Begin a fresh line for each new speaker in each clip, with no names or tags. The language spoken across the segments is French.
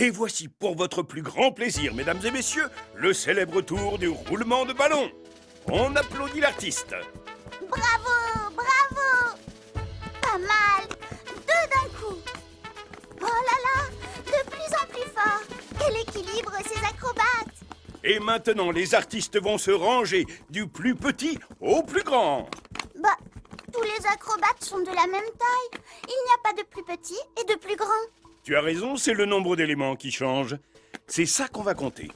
Et voici pour votre plus grand plaisir, mesdames et messieurs, le célèbre tour du roulement de ballon. On applaudit l'artiste.
Bravo, bravo Pas mal Deux d'un coup Oh là là De plus en plus fort Quel équilibre ces acrobates
Et maintenant, les artistes vont se ranger du plus petit au plus grand.
Bah, tous les acrobates sont de la même taille. Il n'y a pas de plus petit et de plus grand.
Tu as raison, c'est le nombre d'éléments qui change. C'est ça qu'on va compter.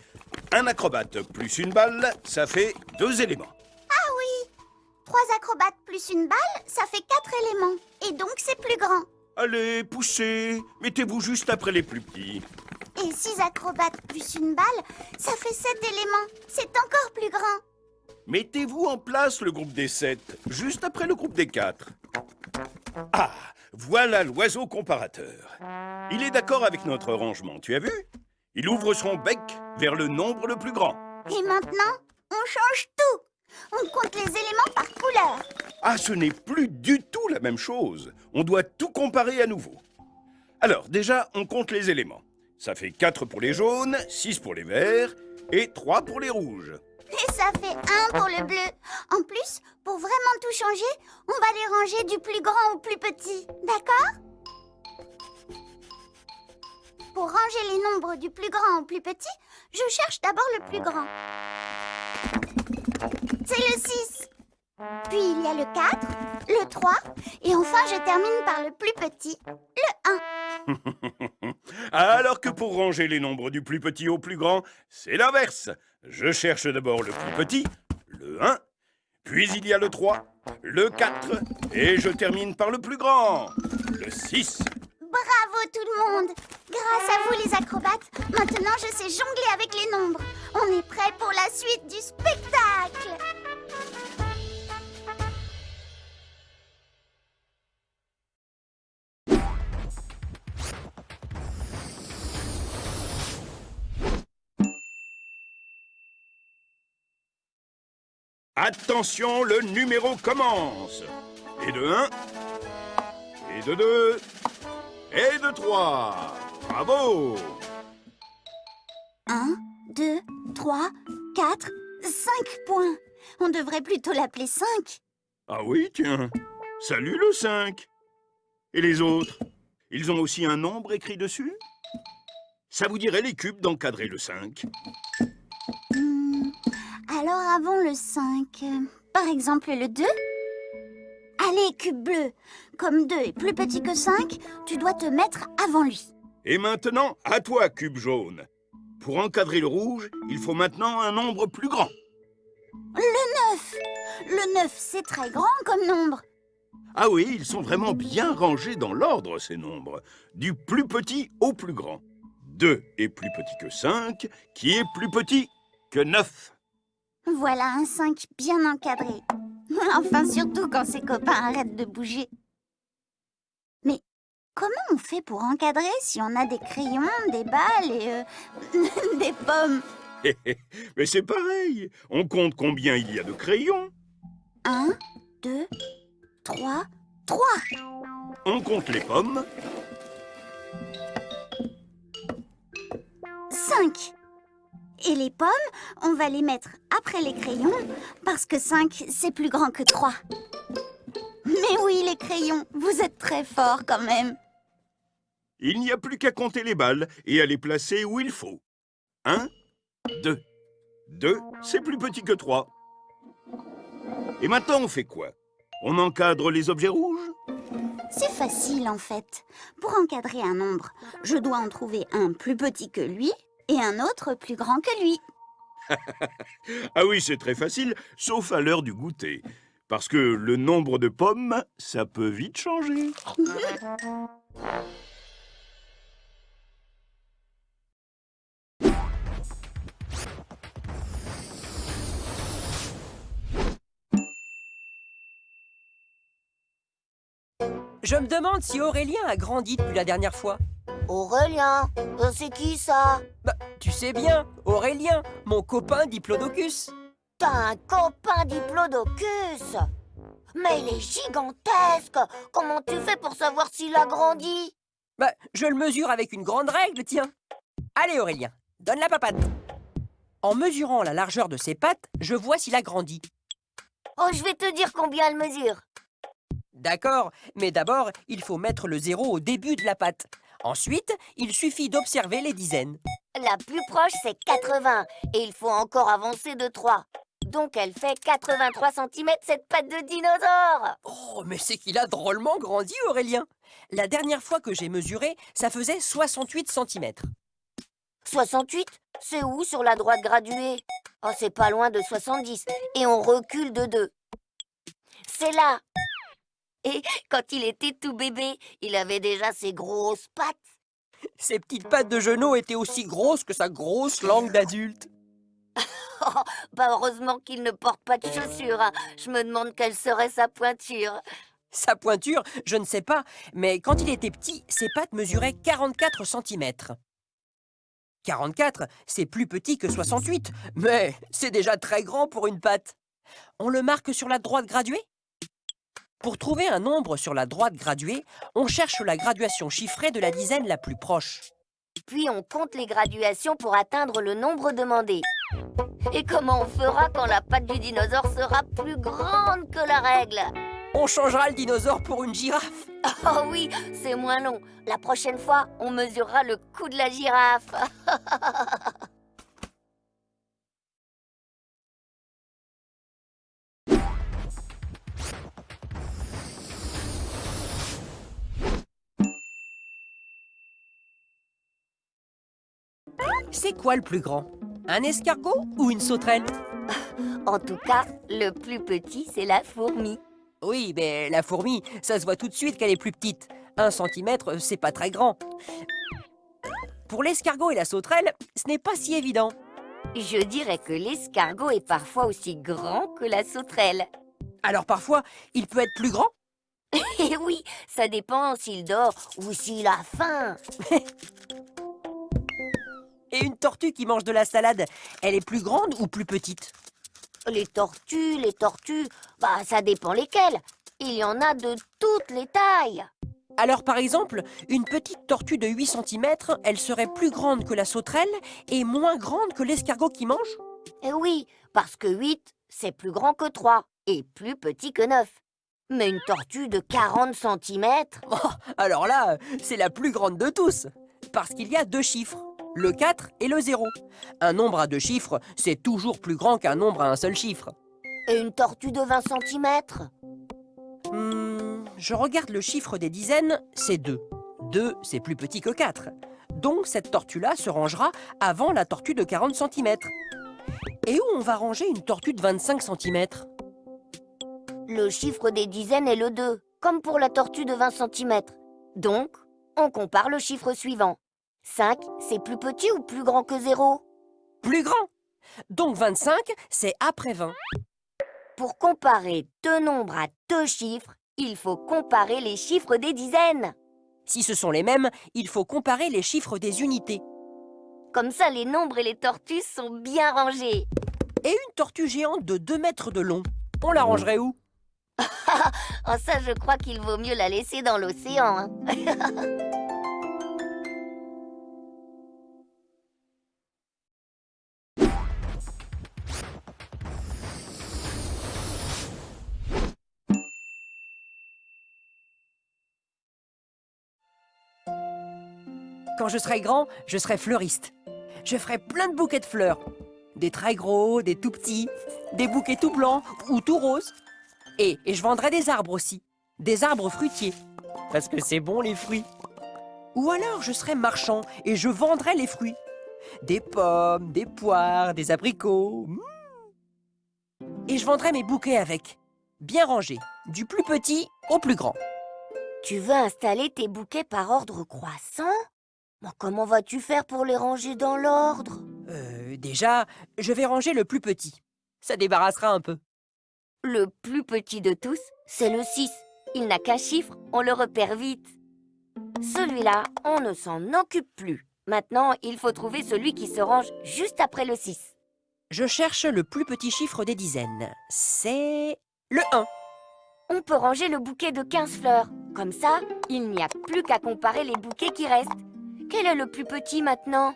Un acrobate plus une balle, ça fait deux éléments.
Ah oui Trois acrobates plus une balle, ça fait quatre éléments. Et donc c'est plus grand.
Allez, poussez Mettez-vous juste après les plus petits.
Et six acrobates plus une balle, ça fait sept éléments. C'est encore plus grand.
Mettez-vous en place le groupe des sept, juste après le groupe des quatre. Ah, voilà l'oiseau comparateur. Il est d'accord avec notre rangement, tu as vu? Il ouvre son bec vers le nombre le plus grand.
Et maintenant, on change tout. On compte les éléments par couleur.
Ah, ce n'est plus du tout la même chose. On doit tout comparer à nouveau. Alors, déjà, on compte les éléments. Ça fait 4 pour les jaunes, 6 pour les verts et 3 pour les rouges.
Et ça fait un pour le bleu. En plus, pour vraiment tout changer, on va les ranger du plus grand au plus petit. D'accord? Pour ranger les nombres du plus grand au plus petit, je cherche d'abord le plus grand. C'est le 6. Puis il y a le 4, le 3, et enfin je termine par le plus petit, le 1.
Alors que pour ranger les nombres du plus petit au plus grand, c'est l'inverse. Je cherche d'abord le plus petit, le 1, puis il y a le 3, le 4, et je termine par le plus grand, le 6.
Bravo tout le monde Grâce à vous les acrobates, maintenant je sais jongler avec les nombres. On est prêt pour la suite du spectacle
Attention, le numéro commence. Et de 1, et de 2, et de 3. Bravo
1, 2, 3, 4, 5 points. On devrait plutôt l'appeler 5.
Ah oui, tiens. Salut le 5. Et les autres? Ils ont aussi un nombre écrit dessus? Ça vous dirait les cubes d'encadrer le 5
Hmm, Alors avant le 5, euh, par exemple le 2 Allez, cube bleu Comme 2 est plus petit que 5, tu dois te mettre avant lui.
Et maintenant, à toi, cube jaune. Pour encadrer le rouge, il faut maintenant un nombre plus grand.
Le 9 Le 9, c'est très grand comme nombre.
Ah oui, ils sont vraiment bien rangés dans l'ordre, ces nombres. Du plus petit au plus grand. 2 est plus petit que 5, qui est plus petit que 9.
Voilà un 5 bien encadré. Enfin, surtout quand ses copains arrêtent de bouger. Mais comment on fait pour encadrer si on a des crayons, des balles et euh, des pommes?
Mais c'est pareil. On compte combien il y a de crayons?
1, 2, 3, 3
On compte les pommes.
5 Et les pommes, on va les mettre après les crayons, parce que 5, c'est plus grand que 3. Mais oui, les crayons, vous êtes très forts quand même.
Il n'y a plus qu'à compter les balles et à les placer où il faut. 1, 2. 2, c'est plus petit que 3. Et maintenant, on fait quoi? On encadre les objets rouges?
C'est facile en fait. Pour encadrer un nombre, je dois en trouver un plus petit que lui et un autre plus grand que lui.
Ah oui, c'est très facile, sauf à l'heure du goûter. Parce que le nombre de pommes, ça peut vite changer.
Je me demande si Aurélien a grandi depuis la dernière fois.
Aurélien, euh, c'est qui ça?
Bah, tu sais bien, Aurélien, mon copain Diplodocus.
T'as un copain diplodocus Mais il est gigantesque Comment tu fais pour savoir s'il a grandi?
Bah, je le mesure avec une grande règle, tiens. Allez Aurélien, donne la papate. En mesurant la largeur de ses pattes, je vois s'il a grandi.
Oh, je vais te dire combien elle mesure.
D'accord, mais d'abord, il faut mettre le zéro au début de la patte. Ensuite, il suffit d'observer les dizaines.
La plus proche, c'est 80. Et il faut encore avancer de 3. Donc elle fait 83 cm cette patte de dinosaure
Oh, mais c'est qu'il a drôlement grandi, Aurélien La dernière fois que j'ai mesuré, ça faisait 68 cm.
68 C'est où sur la droite graduée? Oh, c'est pas loin de 70. Et on recule de 2. C'est là Et quand il était tout bébé, il avait déjà ses grosses pattes.
Ses petites pattes de genou étaient aussi grosses que sa grosse langue d'adulte.
Oh, bah heureusement qu'il ne porte pas de chaussures. hein. Je me demande quelle serait sa pointure.
Sa pointure, je ne sais pas, mais quand il était petit, ses pattes mesuraient 44 cm. 44, c'est plus petit que 68, mais c'est déjà très grand pour une patte. On le marque sur la droite graduée? Pour trouver un nombre sur la droite graduée, on cherche la graduation chiffrée de la dizaine la plus proche.
Puis on compte les graduations pour atteindre le nombre demandé. Et comment on fera quand la patte du dinosaure sera plus grande que la règle?
On changera le dinosaure pour une girafe.
Oh oui, c'est moins long. La prochaine fois, on mesurera le cou de la girafe.
C'est quoi le plus grand? Un escargot ou une sauterelle?
En tout cas, le plus petit, c'est la fourmi.
Oui, mais la fourmi, ça se voit tout de suite qu'elle est plus petite. Un centimètre, c'est pas très grand. Pour l'escargot et la sauterelle, ce n'est pas si évident.
Je dirais que l'escargot est parfois aussi grand que la sauterelle.
Alors parfois, il peut être plus grand?
Et oui, ça dépend s'il dort ou s'il a faim.
Et une tortue qui mange de la salade, elle est plus grande ou plus petite?
Les tortues, les tortues, bah ça dépend lesquelles. Il y en a de toutes les tailles.
Alors par exemple, une petite tortue de 8 cm, elle serait plus grande que la sauterelle et moins grande que l'escargot qui mange?
Eh oui, parce que 8, c'est plus grand que 3 et plus petit que 9. Mais une tortue de 40 cm
Oh, Alors là, c'est la plus grande de tous Parce qu'il y a deux chiffres, le 4 et le 0. Un nombre à deux chiffres, c'est toujours plus grand qu'un nombre à un seul chiffre.
et une tortue de 20 cm
Hmm, je regarde le chiffre des dizaines, c'est 2. 2, c'est plus petit que 4. Donc cette tortue-là se rangera avant la tortue de 40 cm. Et où on va ranger une tortue de 25 cm
Le chiffre des dizaines est le 2, comme pour la tortue de 20 cm. Donc, on compare le chiffre suivant. 5, c'est plus petit ou plus grand que 0
Plus grand Donc 25, c'est après 20.
Pour comparer deux nombres à deux chiffres, il faut comparer les chiffres des dizaines.
Si ce sont les mêmes, il faut comparer les chiffres des unités.
Comme ça, les nombres et les tortues sont bien rangés.
Et une tortue géante de 2 mètres de long, on la rangerait où?
En ça, je crois qu'il vaut mieux la laisser dans l'océan. hein.
Quand je serai grand, je serai fleuriste. Je ferai plein de bouquets de fleurs. Des très gros, des tout petits, des bouquets tout blancs ou tout roses. Et, et je vendrai des arbres aussi. Des arbres fruitiers. Parce que c'est bon les fruits. Ou alors je serai marchand et je vendrai les fruits. Des pommes, des poires, des abricots. Mmh. Et je vendrai mes bouquets avec. Bien rangés, du plus petit au plus grand.
Tu veux installer tes bouquets par ordre croissant? Mais Comment vas-tu faire pour les ranger dans l'ordre?
Euh, déjà, je vais ranger le plus petit. Ça débarrassera un peu.
Le plus petit de tous, c'est le 6. Il n'a qu'un chiffre, on le repère vite. Celui-là, on ne s'en occupe plus. Maintenant, il faut trouver celui qui se range juste après le 6.
Je cherche le plus petit chiffre des dizaines. C'est le 1.
On peut ranger le bouquet de 15 fleurs. Comme ça, il n'y a plus qu'à comparer les bouquets qui restent. Quel est le plus petit maintenant?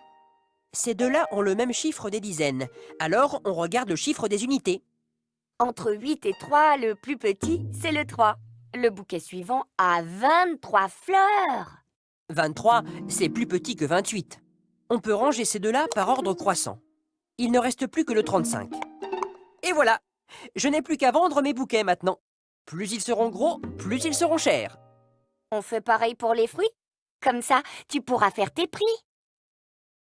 Ces deux-là ont le même chiffre des dizaines. Alors, on regarde le chiffre des unités.
Entre 8 et 3, le plus petit, c'est le 3. Le bouquet suivant a 23 fleurs.
23, c'est plus petit que 28. On peut ranger ces deux-là par ordre croissant. Il ne reste plus que le 35. Et voilà Je n'ai plus qu'à vendre mes bouquets maintenant. Plus ils seront gros, plus ils seront chers.
On fait pareil pour les fruits? Comme ça, tu pourras faire tes prix.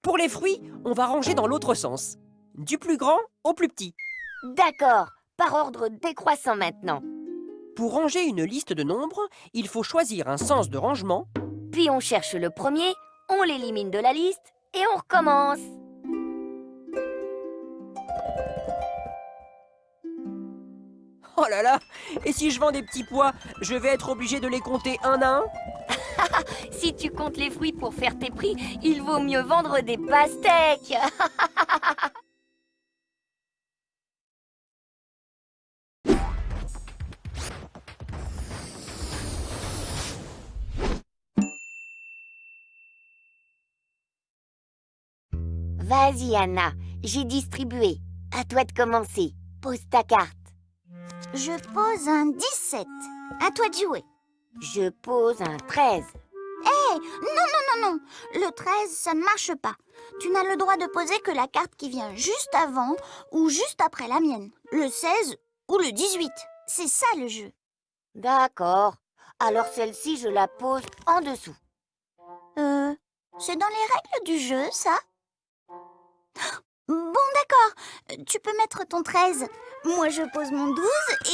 Pour les fruits, on va ranger dans l'autre sens. Du plus grand au plus petit.
D'accord, par ordre décroissant maintenant.
Pour ranger une liste de nombres, il faut choisir un sens de rangement.
Puis on cherche le premier, on l'élimine de la liste et on recommence.
Oh là là Et si je vends des petits pois, je vais être obligé de les compter un à un
Si tu comptes les fruits pour faire tes prix, il vaut mieux vendre des pastèques. Vas-y, Anna, j'ai distribué. À toi de commencer. Pose ta carte.
Je pose un 17. À toi de jouer.
Je pose un 13.
Hé, non, non, non, non. Le 13, ça ne marche pas. Tu n'as le droit de poser que la carte qui vient juste avant ou juste après la mienne. Le 16 ou le 18. C'est ça le jeu.
D'accord. Alors celle-ci, je la pose en dessous.
Euh, c'est dans les règles du jeu, ça Bon, d'accord. Tu peux mettre ton 13. Moi, je pose mon 12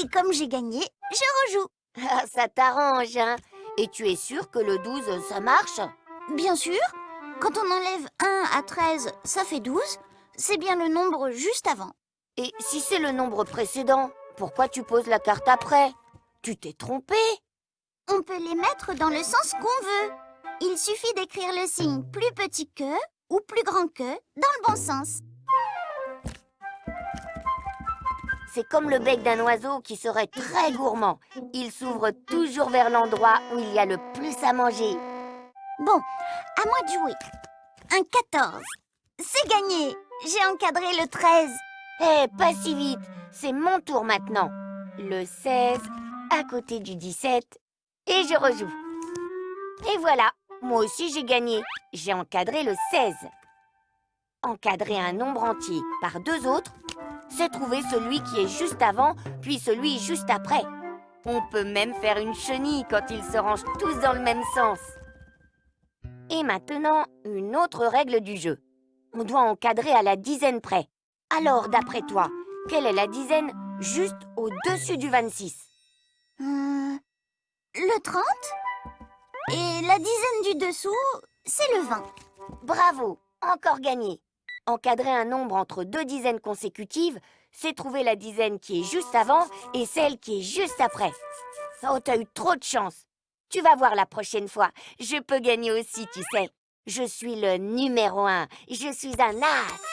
et comme j'ai gagné, je rejoue.
Ah, ça t'arrange, hein Et tu es sûr que le 12, ça marche?
Bien sûr. Quand on enlève 1 à 13, ça fait 12. C'est bien le nombre juste avant.
Et si c'est le nombre précédent, pourquoi tu poses la carte après? Tu t'es trompé
On peut les mettre dans le sens qu'on veut. Il suffit d'écrire le signe plus petit que ou plus grand que dans le bon sens.
C'est comme le bec d'un oiseau qui serait très gourmand. Il s'ouvre toujours vers l'endroit où il y a le plus à manger.
Bon, à moi de jouer. Un 14. C'est gagné. J'ai encadré le 13.
Hé, pas si vite. C'est mon tour maintenant. Le 16 à côté du 17 et je rejoue. Et voilà, moi aussi j'ai gagné. J'ai encadré le 16. Encadrer un nombre entier par deux autres, c'est trouver celui qui est juste avant, puis celui juste après. On peut même faire une chenille quand ils se rangent tous dans le même sens. Et maintenant, une autre règle du jeu. On doit encadrer à la dizaine près. Alors, d'après toi, quelle est la dizaine juste au-dessus du 26
Euh, le 30 Et la dizaine du dessous, c'est le 20.
Bravo, encore gagné. Encadrer un nombre entre deux dizaines consécutives, c'est trouver la dizaine qui est juste avant et celle qui est juste après. Oh, t'as eu trop de chance. Tu vas voir la prochaine fois. Je peux gagner aussi, tu sais. Je suis le numéro un. Je suis un as.